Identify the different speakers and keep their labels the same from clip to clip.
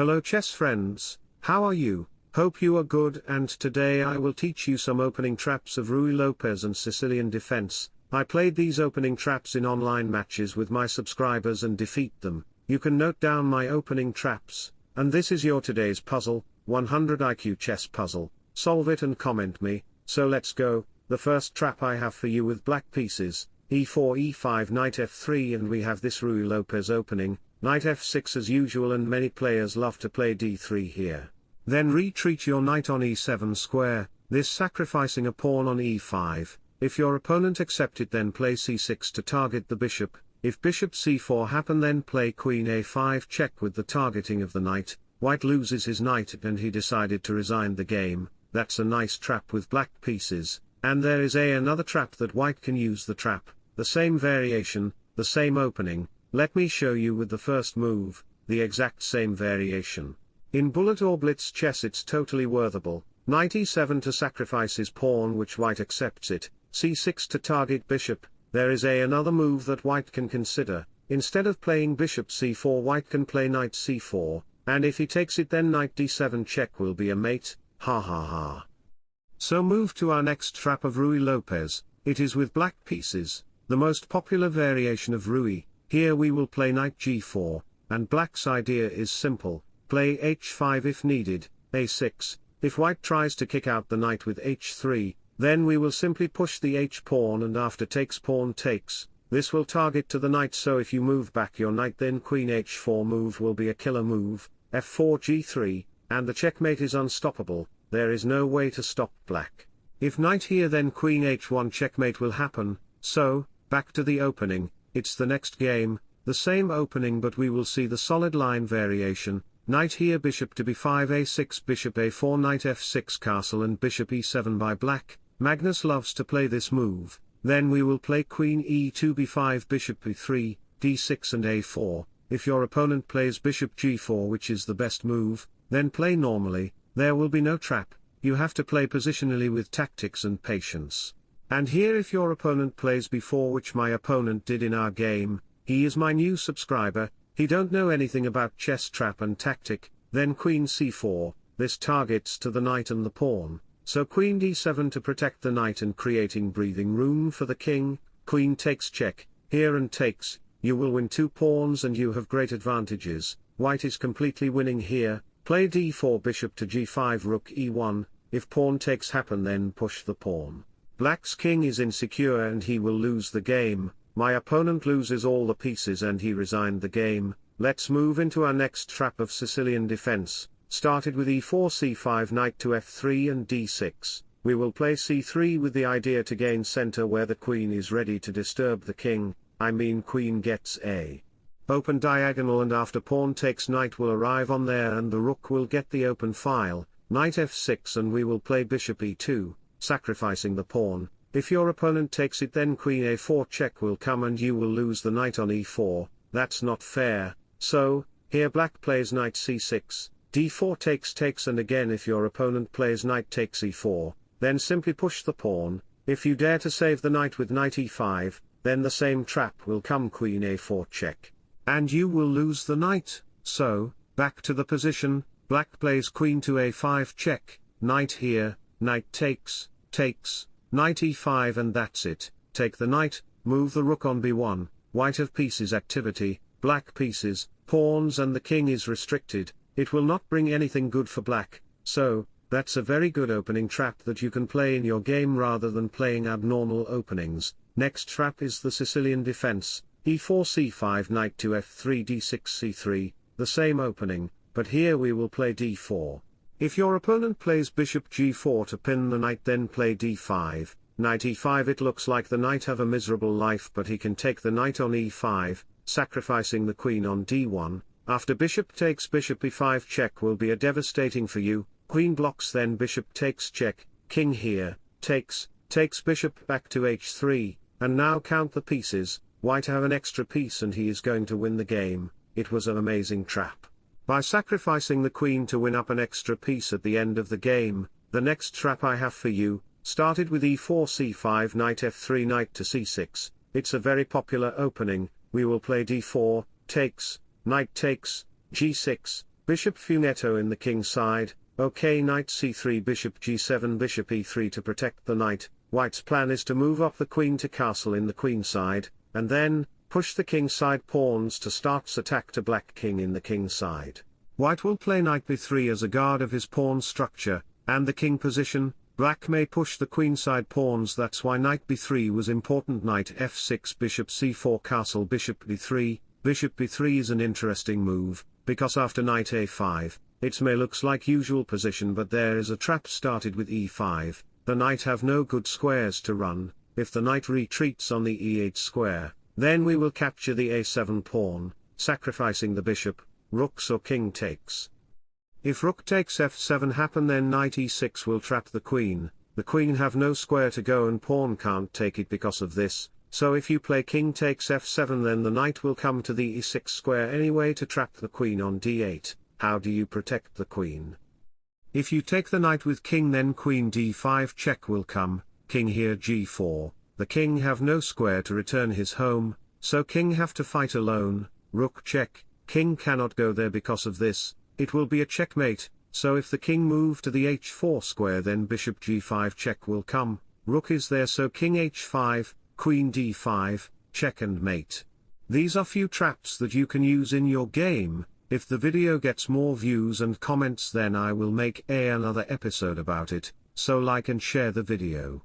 Speaker 1: Hello chess friends, how are you? Hope you are good and today I will teach you some opening traps of Ruy Lopez and Sicilian defense. I played these opening traps in online matches with my subscribers and defeat them. You can note down my opening traps, and this is your today's puzzle, 100 IQ chess puzzle. Solve it and comment me, so let's go. The first trap I have for you with black pieces, e4 e5 knight f3 and we have this Ruy Lopez opening, knight f6 as usual and many players love to play d3 here. Then retreat your knight on e7 square, this sacrificing a pawn on e5, if your opponent accept it then play c6 to target the bishop, if bishop c4 happen then play queen a5 check with the targeting of the knight, white loses his knight and he decided to resign the game, that's a nice trap with black pieces, and there is a another trap that white can use the trap, the same variation, the same opening, let me show you with the first move, the exact same variation. In bullet or blitz chess it's totally worthable, knight e7 to sacrifice his pawn which white accepts it, c6 to target bishop, there is a another move that white can consider, instead of playing bishop c4 white can play knight c4, and if he takes it then knight d7 check will be a mate, ha ha ha. So move to our next trap of Ruy Lopez, it is with black pieces, the most popular variation of Ruy, here we will play knight g4, and black's idea is simple, Play h5 if needed, a6, if white tries to kick out the knight with h3, then we will simply push the h-pawn and after takes pawn takes, this will target to the knight so if you move back your knight then queen h4 move will be a killer move, f4 g3, and the checkmate is unstoppable, there is no way to stop black. If knight here then queen h1 checkmate will happen, so, back to the opening, it's the next game, the same opening but we will see the solid line variation, Knight here bishop to b5 a6 bishop a4 knight f6 castle and bishop e7 by black, Magnus loves to play this move, then we will play queen e2 b5 bishop b3, d6 and a4, if your opponent plays bishop g4 which is the best move, then play normally, there will be no trap, you have to play positionally with tactics and patience. And here if your opponent plays b4 which my opponent did in our game, he is my new subscriber, he don't know anything about chess trap and tactic, then queen c4, this targets to the knight and the pawn, so queen d7 to protect the knight and creating breathing room for the king, queen takes check, here and takes, you will win two pawns and you have great advantages, white is completely winning here, play d4 bishop to g5 rook e1, if pawn takes happen then push the pawn. Black's king is insecure and he will lose the game, my opponent loses all the pieces and he resigned the game, let's move into our next trap of Sicilian defense, started with e4 c5 knight to f3 and d6, we will play c3 with the idea to gain center where the queen is ready to disturb the king, I mean queen gets a open diagonal and after pawn takes knight will arrive on there and the rook will get the open file, knight f6 and we will play bishop e2, sacrificing the pawn, if your opponent takes it then queen a4 check will come and you will lose the knight on e4, that's not fair, so, here black plays knight c6, d4 takes takes and again if your opponent plays knight takes e4, then simply push the pawn, if you dare to save the knight with knight e5, then the same trap will come queen a4 check. And you will lose the knight, so, back to the position, black plays queen to a5 check, knight here, knight takes, takes, Knight e5 and that's it, take the knight, move the rook on b1, white of pieces activity, black pieces, pawns and the king is restricted, it will not bring anything good for black, so, that's a very good opening trap that you can play in your game rather than playing abnormal openings. Next trap is the Sicilian defense, e4 c5 knight to f3 d6 c3, the same opening, but here we will play d4. If your opponent plays bishop g4 to pin the knight then play d5, knight e5 it looks like the knight have a miserable life but he can take the knight on e5, sacrificing the queen on d1, after bishop takes bishop e5 check will be a devastating for you, queen blocks then bishop takes check, king here, takes, takes bishop back to h3, and now count the pieces, white have an extra piece and he is going to win the game, it was an amazing trap. By sacrificing the queen to win up an extra piece at the end of the game, the next trap I have for you, started with e4 c5 knight f3 knight to c6, it's a very popular opening, we will play d4, takes, knight takes, g6, bishop fianchetto in the king side, ok knight c3 bishop g7 bishop e3 to protect the knight, white's plan is to move up the queen to castle in the queen side, and then, push the king side pawns to start's attack to black king in the king side. White will play knight b3 as a guard of his pawn structure, and the king position, black may push the queenside pawns that's why knight b3 was important knight f6 bishop c4 castle bishop b3, bishop b3 is an interesting move, because after knight a5, it may looks like usual position but there is a trap started with e5, the knight have no good squares to run, if the knight retreats on the e8 square, then we will capture the a7 pawn, sacrificing the bishop, rooks or king takes. If rook takes f7 happen then knight e6 will trap the queen, the queen have no square to go and pawn can't take it because of this, so if you play king takes f7 then the knight will come to the e6 square anyway to trap the queen on d8, how do you protect the queen? If you take the knight with king then queen d5 check will come, king here g4, the king have no square to return his home, so king have to fight alone, rook check, king cannot go there because of this, it will be a checkmate, so if the king move to the h4 square then bishop g5 check will come, rook is there so king h5, queen d5, check and mate. These are few traps that you can use in your game, if the video gets more views and comments then I will make a another episode about it, so like and share the video.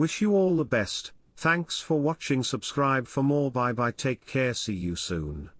Speaker 1: Wish you all the best, thanks for watching. Subscribe for more. Bye bye. Take care. See you soon.